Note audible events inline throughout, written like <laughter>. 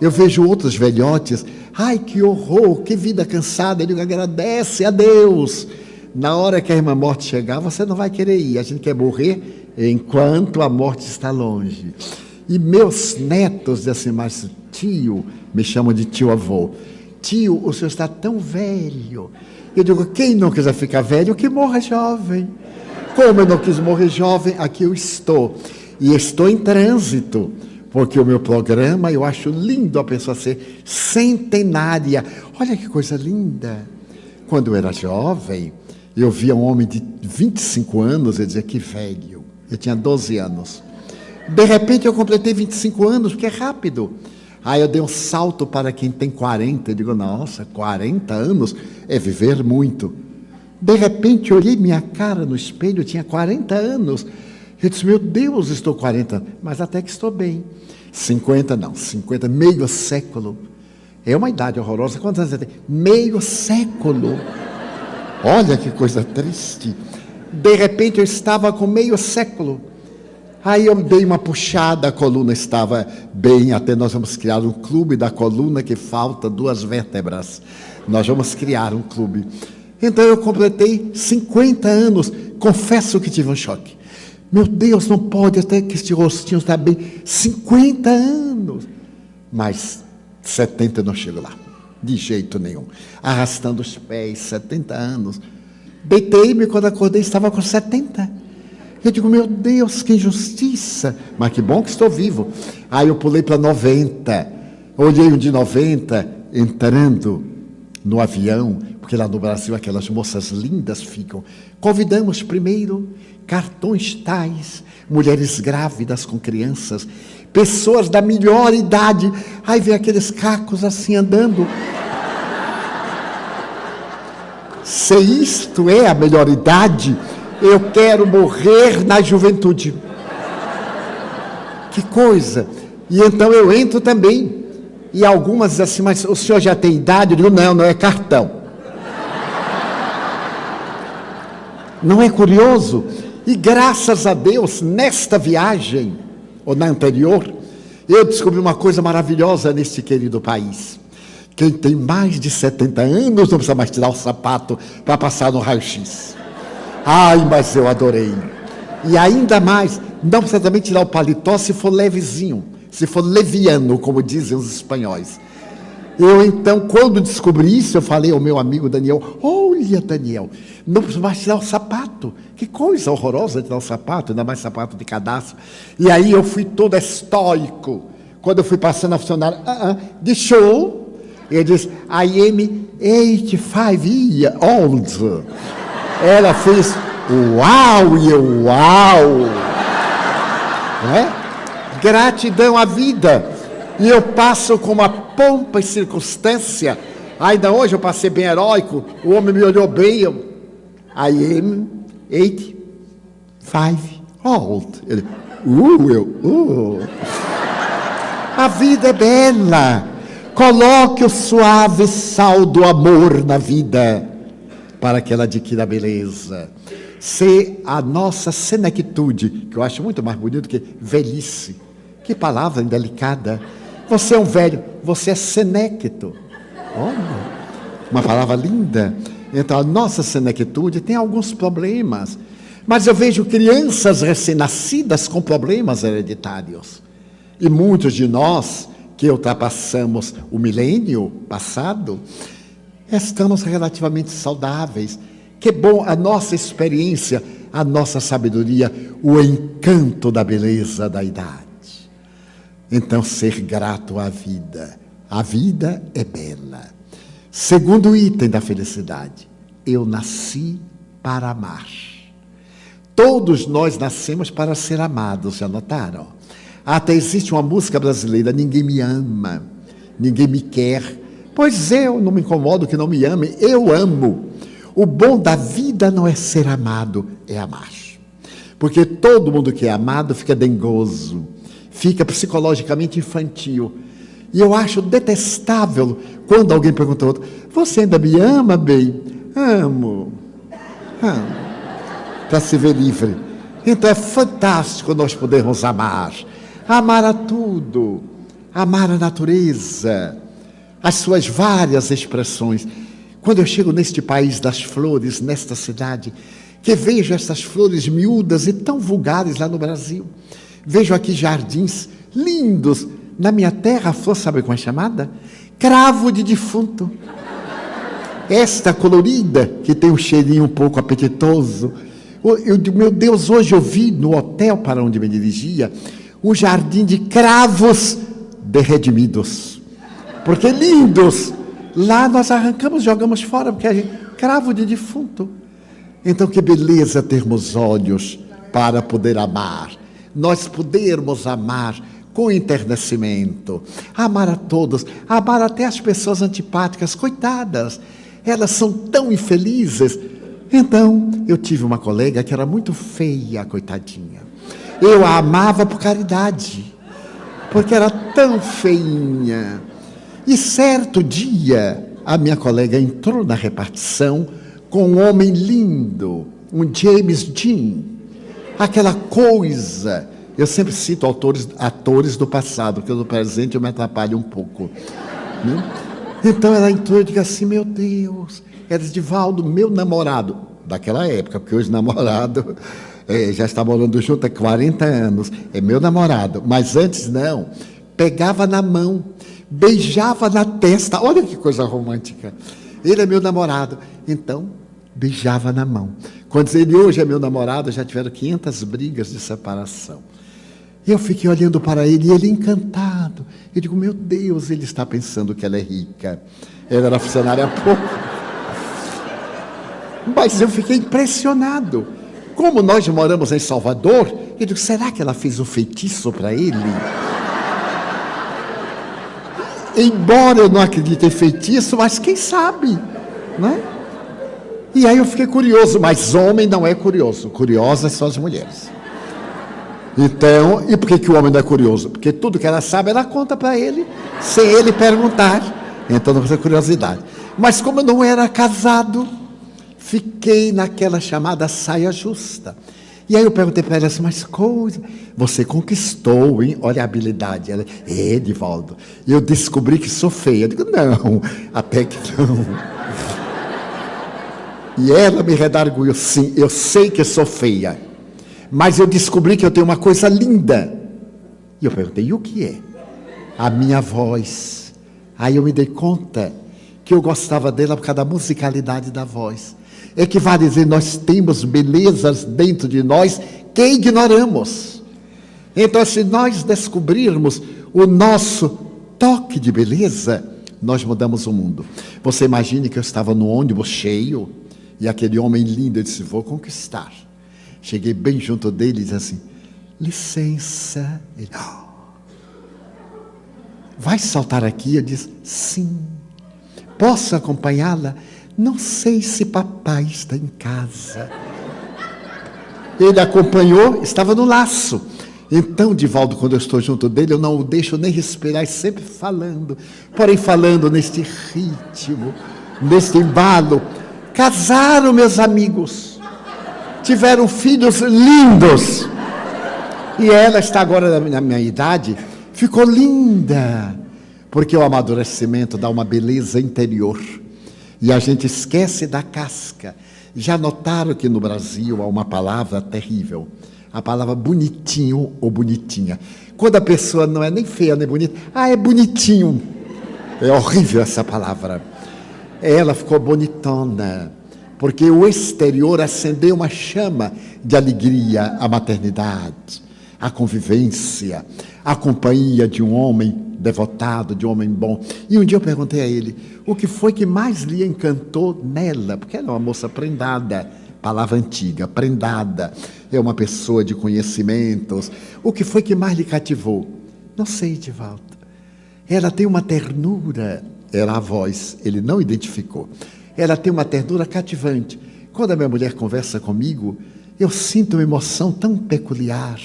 Eu vejo outros velhotes, ai que horror, que vida cansada. Digo, agradece a Deus. Na hora que a irmã morte chegar, você não vai querer ir. A gente quer morrer enquanto a morte está longe. E meus netos assim, mas tio, me chamam de tio avô. Tio, o senhor está tão velho. Eu digo, quem não quiser ficar velho, que morra jovem. Como eu não quis morrer jovem, aqui eu estou. E estou em trânsito, porque o meu programa, eu acho lindo a pessoa ser centenária. Olha que coisa linda. Quando eu era jovem, eu via um homem de 25 anos e dizia que velho. Eu tinha 12 anos. De repente eu completei 25 anos, porque é rápido. Aí eu dei um salto para quem tem 40. Eu digo, nossa, 40 anos é viver muito. De repente, olhei minha cara no espelho, eu tinha 40 anos. Eu disse, meu Deus, estou 40, mas até que estou bem. 50 não, 50, meio século. É uma idade horrorosa. Quantos anos você tem? Meio século. Olha que coisa triste. De repente eu estava com meio século. Aí eu dei uma puxada, a coluna estava bem, até nós vamos criar um clube da coluna que falta duas vértebras. Nós vamos criar um clube. Então eu completei 50 anos. Confesso que tive um choque. Meu Deus, não pode até que este rostinho está bem. 50 anos. Mas 70 não chego lá. De jeito nenhum. Arrastando os pés, 70 anos. Deitei-me quando acordei, estava com 70. Eu digo, meu Deus, que injustiça. Mas que bom que estou vivo. Aí eu pulei para 90. Olhei um de 90, entrando no avião, porque lá no Brasil aquelas moças lindas ficam. Convidamos primeiro cartões tais, mulheres grávidas com crianças, pessoas da melhor idade. Aí vem aqueles cacos assim andando. Se isto é a melhor idade, eu quero morrer na juventude. Que coisa! E então eu entro também. E algumas assim, mas o senhor já tem idade? Eu digo, não, não é cartão. Não é curioso? E graças a Deus, nesta viagem, ou na anterior, eu descobri uma coisa maravilhosa neste querido país. Quem tem mais de 70 anos não precisa mais tirar o sapato para passar no raio-x. Ai, mas eu adorei. E ainda mais, não precisa também tirar o paletó se for levezinho se for leviano, como dizem os espanhóis. Eu então, quando descobri isso, eu falei ao meu amigo Daniel: Olha, Daniel, não precisa mais tirar o sapato. Que coisa horrorosa tirar o sapato, ainda mais sapato de cadastro. E aí eu fui todo estoico. Quando eu fui passando a funcionária, uh -uh, de show, ele disse: I am 85 years old. Ela fez: Uau, e uau! Não é? gratidão à vida. E eu passo com uma pompa e circunstância. Ainda hoje eu passei bem heróico, o homem me olhou bem, eu, I am 85 old. Ele, uh, eu, uh. A vida é bela. Coloque o suave sal do amor na vida para que ela adquira beleza. Se a nossa senectude, que eu acho muito mais bonito que velhice, que palavra indelicada. Você é um velho, você é senecto. Olha, uma palavra linda. Então, a nossa senectude tem alguns problemas. Mas eu vejo crianças recém-nascidas com problemas hereditários. E muitos de nós, que ultrapassamos o milênio passado, estamos relativamente saudáveis. Que bom a nossa experiência, a nossa sabedoria, o encanto da beleza da idade. Então, ser grato à vida. A vida é bela. Segundo item da felicidade, eu nasci para amar. Todos nós nascemos para ser amados, já notaram? Até existe uma música brasileira, ninguém me ama, ninguém me quer. Pois eu não me incomodo que não me ame, eu amo. O bom da vida não é ser amado, é amar. Porque todo mundo que é amado fica dengoso, fica psicologicamente infantil. E eu acho detestável quando alguém pergunta ao outro: Você ainda me ama, bem? Amo. Amo. Para se ver livre. Então é fantástico nós podermos amar. Amar a tudo. amar a natureza, as suas várias expressões. Quando eu chego neste país das flores, nesta cidade, que vejo essas flores miúdas e tão vulgares lá no Brasil, vejo aqui jardins lindos. Na minha terra, a flor sabe como é chamada? Cravo de defunto. Esta colorida, que tem um cheirinho um pouco apetitoso. Eu, meu Deus, hoje eu vi no hotel para onde me dirigia um jardim de cravos de redimidos. Porque lindos! Lá nós arrancamos, jogamos fora, porque gente, cravo de defunto. Então, que beleza termos olhos para poder amar. Nós podermos amar com enternecimento, amar a todos, amar até as pessoas antipáticas, coitadas, elas são tão infelizes. Então, eu tive uma colega que era muito feia, coitadinha. Eu a amava por caridade, porque era tão feinha. E certo dia, a minha colega entrou na repartição com um homem lindo, um James Dean, aquela coisa. Eu sempre cito autores, atores do passado, porque do presente eu me atrapalho um pouco. Né? Então ela entrou e disse assim: Meu Deus, era Edivaldo, meu namorado, daquela época, porque hoje namorado <laughs> é, já está morando junto há 40 anos, é meu namorado, mas antes não. Pegava na mão, beijava na testa, olha que coisa romântica. Ele é meu namorado. Então, beijava na mão. Quando ele hoje é meu namorado, já tiveram 500 brigas de separação. Eu fiquei olhando para ele e ele encantado. Eu digo, meu Deus, ele está pensando que ela é rica. Ela era funcionária pouco. Mas eu fiquei impressionado. Como nós moramos em Salvador, eu digo, será que ela fez um feitiço para ele? Embora eu não acredite em feitiço, mas quem sabe, né? E aí eu fiquei curioso, mas homem não é curioso, curiosas são as mulheres. Então, e por que, que o homem não é curioso? Porque tudo que ela sabe, ela conta para ele, sem ele perguntar. Então não precisa curiosidade. Mas como eu não era casado, fiquei naquela chamada saia justa. E aí eu perguntei para ela assim, mas coisa, você conquistou, hein? Olha a habilidade. Ela, é, eu descobri que sou feia. Eu digo, não, até que não. E ela me redarguiu, sim, eu sei que sou feia, mas eu descobri que eu tenho uma coisa linda. E eu perguntei, e o que é? A minha voz. Aí eu me dei conta que eu gostava dela por causa da musicalidade da voz. É que vai dizer, nós temos belezas dentro de nós que ignoramos. Então, se nós descobrirmos o nosso toque de beleza, nós mudamos o mundo. Você imagine que eu estava no ônibus cheio, e aquele homem lindo, disse: Vou conquistar. Cheguei bem junto dele e disse assim: Licença. Ele, oh, vai saltar aqui? Eu disse: Sim. Posso acompanhá-la? Não sei se papai está em casa. Ele acompanhou, estava no laço. Então, Divaldo, quando eu estou junto dele, eu não o deixo nem respirar, sempre falando, porém falando neste ritmo, neste embalo. Casaram, meus amigos. Tiveram filhos lindos. E ela está agora na minha idade, ficou linda. Porque o amadurecimento dá uma beleza interior. E a gente esquece da casca. Já notaram que no Brasil há uma palavra terrível? A palavra bonitinho ou bonitinha. Quando a pessoa não é nem feia nem bonita, ah, é bonitinho. É horrível essa palavra. Ela ficou bonitona, porque o exterior acendeu uma chama de alegria à maternidade, à convivência, à companhia de um homem devotado, de um homem bom. E um dia eu perguntei a ele o que foi que mais lhe encantou nela, porque ela é uma moça prendada, palavra antiga, prendada, é uma pessoa de conhecimentos. O que foi que mais lhe cativou? Não sei, volta. Ela tem uma ternura era a voz, ele não identificou. Ela tem uma ternura cativante. Quando a minha mulher conversa comigo, eu sinto uma emoção tão peculiar.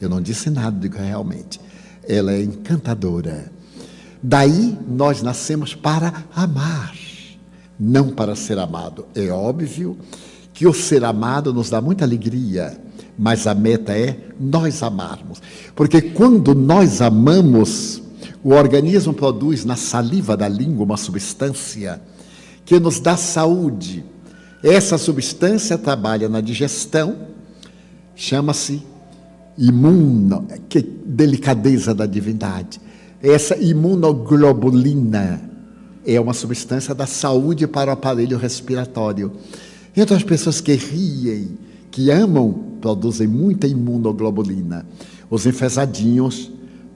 Eu não disse nada, digo realmente. Ela é encantadora. Daí nós nascemos para amar, não para ser amado. É óbvio que o ser amado nos dá muita alegria, mas a meta é nós amarmos. Porque quando nós amamos, O organismo produz na saliva da língua uma substância que nos dá saúde. Essa substância trabalha na digestão, chama-se imuno, que delicadeza da divindade. Essa imunoglobulina é uma substância da saúde para o aparelho respiratório. Então, as pessoas que riem, que amam, produzem muita imunoglobulina. Os enfesadinhos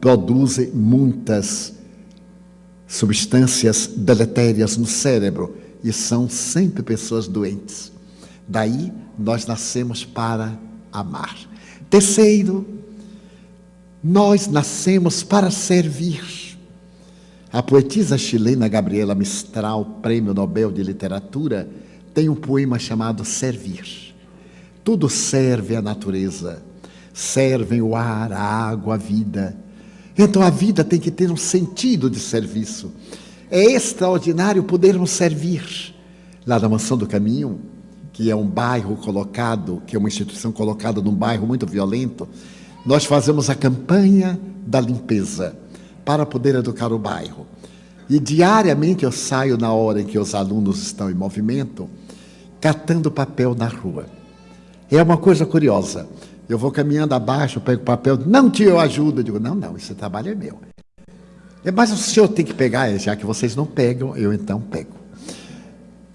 produzem muitas substâncias deletérias no cérebro e são sempre pessoas doentes. Daí, nós nascemos para amar. Terceiro, nós nascemos para servir. A poetisa chilena Gabriela Mistral, Prêmio Nobel de Literatura, tem um poema chamado Servir. Tudo serve à natureza, servem o ar, a água, a vida. Então a vida tem que ter um sentido de serviço. É extraordinário podermos servir. Lá na Mansão do Caminho, que é um bairro colocado, que é uma instituição colocada num bairro muito violento, nós fazemos a campanha da limpeza para poder educar o bairro. E diariamente eu saio na hora em que os alunos estão em movimento, catando papel na rua. É uma coisa curiosa. Eu vou caminhando abaixo, pego papel, não tio, eu ajudo. Eu digo, não, não, esse trabalho é meu. É, mas o senhor tem que pegar, já que vocês não pegam, eu então pego.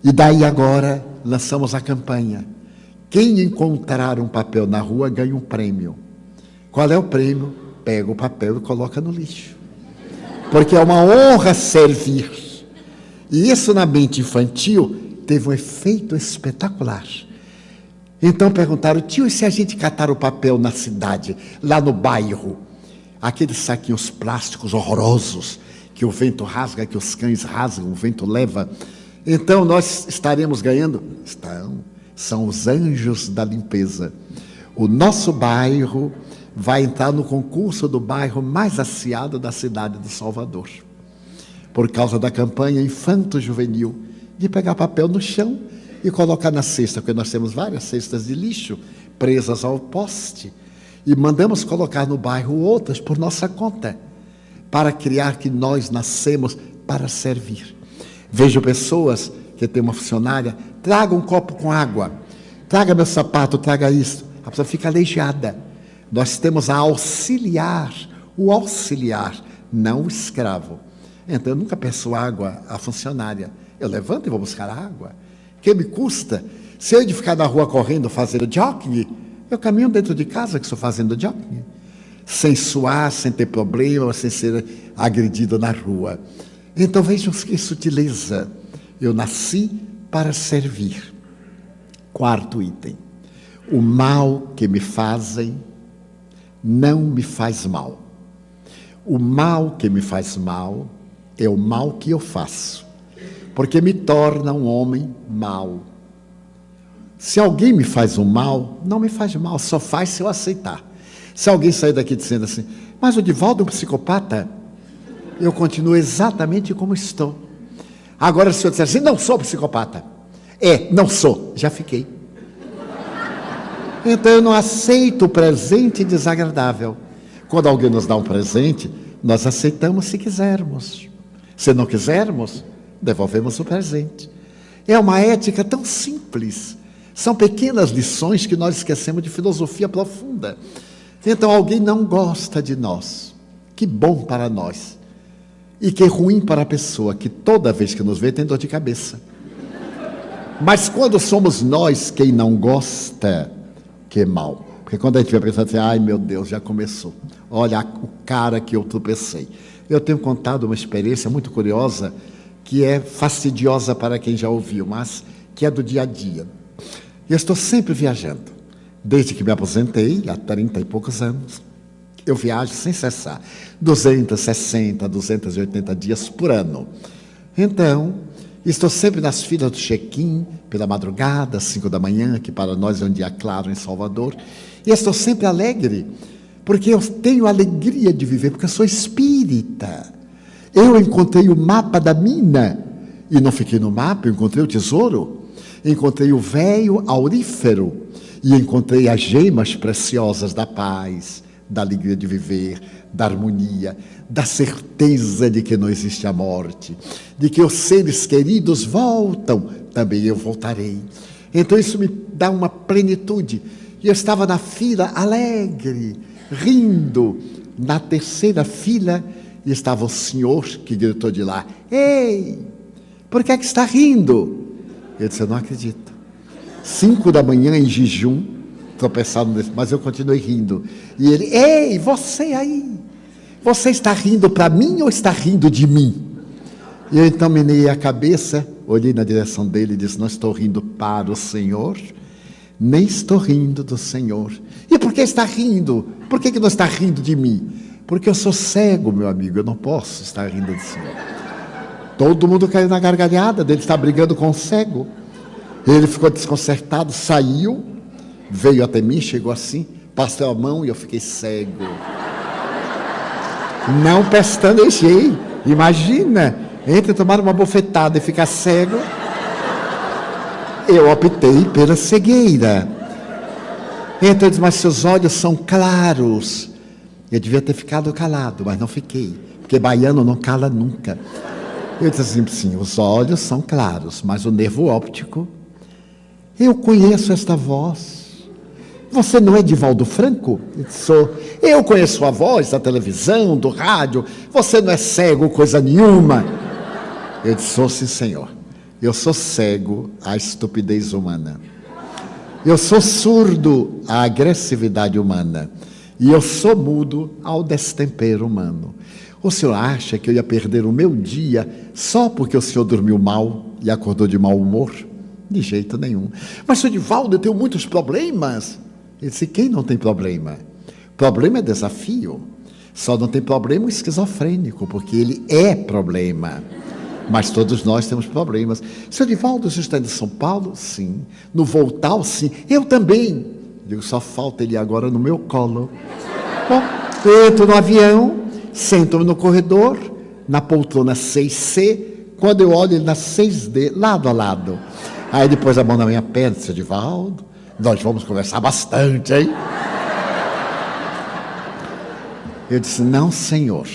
E daí agora lançamos a campanha. Quem encontrar um papel na rua ganha um prêmio. Qual é o prêmio? Pega o papel e coloca no lixo. Porque é uma honra servir. E isso na mente infantil teve um efeito espetacular. Então perguntaram, tio, e se a gente catar o papel na cidade, lá no bairro? Aqueles saquinhos plásticos horrorosos, que o vento rasga, que os cães rasgam, o vento leva então nós estaremos ganhando? Estão. São os anjos da limpeza. O nosso bairro vai entrar no concurso do bairro mais aciado da cidade de Salvador. Por causa da campanha infanto-juvenil de pegar papel no chão e colocar na cesta, porque nós temos várias cestas de lixo presas ao poste e mandamos colocar no bairro outras por nossa conta, para criar que nós nascemos para servir. Vejo pessoas que tem uma funcionária, traga um copo com água, traga meu sapato, traga isso. A pessoa fica aleijada. Nós temos a auxiliar, o auxiliar, não o escravo. Então eu nunca peço água à funcionária. Eu levanto e vou buscar água. Que me custa? Se eu de ficar na rua correndo fazendo jogging, eu caminho dentro de casa que estou fazendo jogging. Sem suar, sem ter problema, sem ser agredido na rua. Então vejam que sutileza. Eu nasci para servir. Quarto item. O mal que me fazem não me faz mal. O mal que me faz mal é o mal que eu faço, porque me torna um homem mau. Se alguém me faz um mal, não me faz mal, só faz se eu aceitar. Se alguém sair daqui dizendo assim, mas o Divaldo é um psicopata, eu continuo exatamente como estou. Agora, se o senhor disser assim, não sou psicopata. É, não sou, já fiquei. Então eu não aceito o presente desagradável. Quando alguém nos dá um presente, nós aceitamos se quisermos. Se não quisermos, devolvemos o presente. É uma ética tão simples. São pequenas lições que nós esquecemos de filosofia profunda. Então alguém não gosta de nós. Que bom para nós. E que ruim para a pessoa que toda vez que nos vê tem dor de cabeça. Mas quando somos nós quem não gosta, que é mal. Porque quando a gente a pessoa assim, ai meu Deus, já começou. Olha o cara que eu tropecei. Eu tenho contado uma experiência muito curiosa, que é fastidiosa para quem já ouviu, mas que é do dia a dia. Eu estou sempre viajando, desde que me aposentei, há 30 e poucos anos. Eu viajo sem cessar, 260, 280 dias por ano. Então, estou sempre nas filas do check-in, pela madrugada, às 5 da manhã, que para nós é um dia claro em Salvador. E estou sempre alegre, porque eu tenho alegria de viver, porque eu sou espírita. Eu encontrei o mapa da mina, e não fiquei no mapa, eu encontrei o tesouro, encontrei o véio aurífero, e encontrei as gemas preciosas da paz, da alegria de viver, da harmonia, da certeza de que não existe a morte, de que os seres queridos voltam, também eu voltarei. Então isso me dá uma plenitude. E eu estava na fila alegre, rindo. Na terceira fila e estava o senhor que gritou de lá: Ei, por que, é que está rindo? Eu disse: Eu não acredito. Cinco da manhã em jejum, tropeçado nesse, mas eu continuei rindo. E ele: Ei, você aí, você está rindo para mim ou está rindo de mim? E eu então menei a cabeça, olhei na direção dele e disse: Não estou rindo para o Senhor, nem estou rindo do Senhor. E por que está rindo? Por que, que não está rindo de mim? Porque eu sou cego, meu amigo, eu não posso estar rindo do Senhor. Todo mundo caiu na gargalhada dele, está brigando com o cego. Ele ficou desconcertado, saiu, veio até mim, chegou assim, passou a mão e eu fiquei cego. Não pestanejei. Imagina, entre tomar uma bofetada e ficar cego, eu optei pela cegueira. Então ele disse, mas seus olhos são claros. Eu devia ter ficado calado, mas não fiquei, porque baiano não cala nunca. Eu disse assim, sim, os olhos são claros, mas o nervo óptico, eu conheço esta voz. Você não é Divaldo Franco? Eu disse, sou. Eu conheço a voz da televisão, do rádio. Você não é cego, coisa nenhuma. Eu disse, sou sim, senhor. Eu sou cego à estupidez humana. Eu sou surdo à agressividade humana. E eu sou mudo ao destempero humano. O senhor acha que eu ia perder o meu dia só porque o senhor dormiu mal e acordou de mau humor? De jeito nenhum. Mas, senhor Divaldo, eu tenho muitos problemas. Ele disse: quem não tem problema? Problema é desafio. Só não tem problema o esquizofrênico, porque ele é problema. Mas todos nós temos problemas. Senhor Divaldo, você está em São Paulo? Sim. No Voltal? Sim. Eu também. Digo, só falta ele agora no meu colo. Bom, entro no avião, sento no corredor, na poltrona 6C, quando eu olho ele na 6D, lado a lado. Aí depois a mão na minha perna, disse, Edivaldo, nós vamos conversar bastante, hein? Eu disse, não, senhor,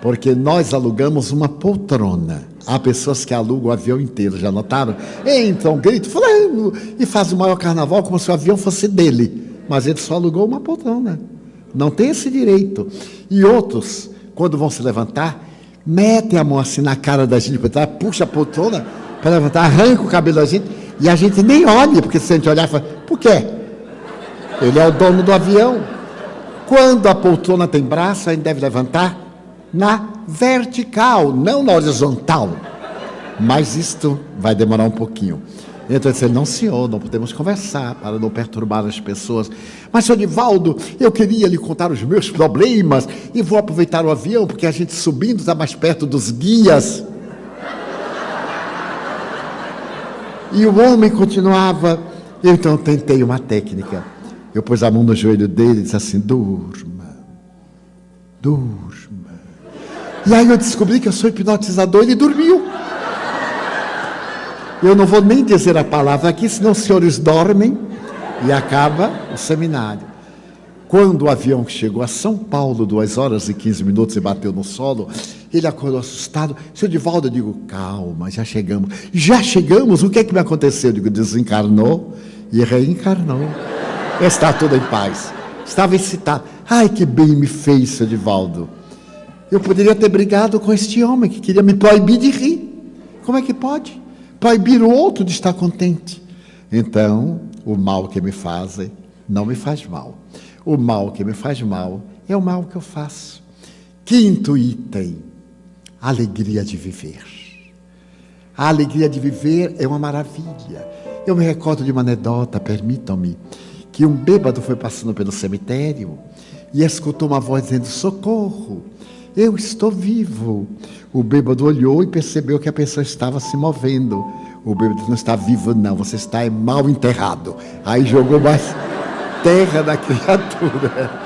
porque nós alugamos uma poltrona. Há pessoas que alugam o avião inteiro, já notaram? Entram, grito, fulano, e faz o maior carnaval como se o avião fosse dele. Mas ele só alugou uma poltrona. Não tem esse direito. E outros, quando vão se levantar, metem a mão assim na cara da gente, puxa a poltrona para levantar, arranca o cabelo da gente, e a gente nem olha, porque se a gente olhar, fala, por quê? Ele é o dono do avião. Quando a poltrona tem braço, a gente deve levantar na vertical, não na horizontal. Mas isto vai demorar um pouquinho. Então eu disse, não senhor, não podemos conversar para não perturbar as pessoas. Mas senhor Nivaldo, eu queria lhe contar os meus problemas e vou aproveitar o avião porque a gente subindo está mais perto dos guias. E o homem continuava. Eu então tentei uma técnica. Eu pus a mão no joelho dele e disse assim, durma, durma. E aí eu descobri que eu sou hipnotizador ele dormiu. Eu não vou nem dizer a palavra aqui, senão os senhores dormem e acaba o seminário. Quando o avião chegou a São Paulo, duas horas e 15 minutos, e bateu no solo, ele acordou assustado. Senhor Divaldo, eu digo, calma, já chegamos. Já chegamos? O que é que me aconteceu? Eu digo, desencarnou e reencarnou. Está tudo em paz. Estava excitado. Ai, que bem me fez, Senhor Divaldo. Eu poderia ter brigado com este homem que queria me proibir de rir. Como é que pode? Proibir o outro de estar contente. Então, o mal que me fazem não me faz mal. O mal que me faz mal é o mal que eu faço. Quinto item: alegria de viver. A alegria de viver é uma maravilha. Eu me recordo de uma anedota, permitam-me, que um bêbado foi passando pelo cemitério e escutou uma voz dizendo: socorro. Eu estou vivo. O bêbado olhou e percebeu que a pessoa estava se movendo. O bêbado não está vivo, não, você está mal enterrado. Aí jogou mais terra na criatura.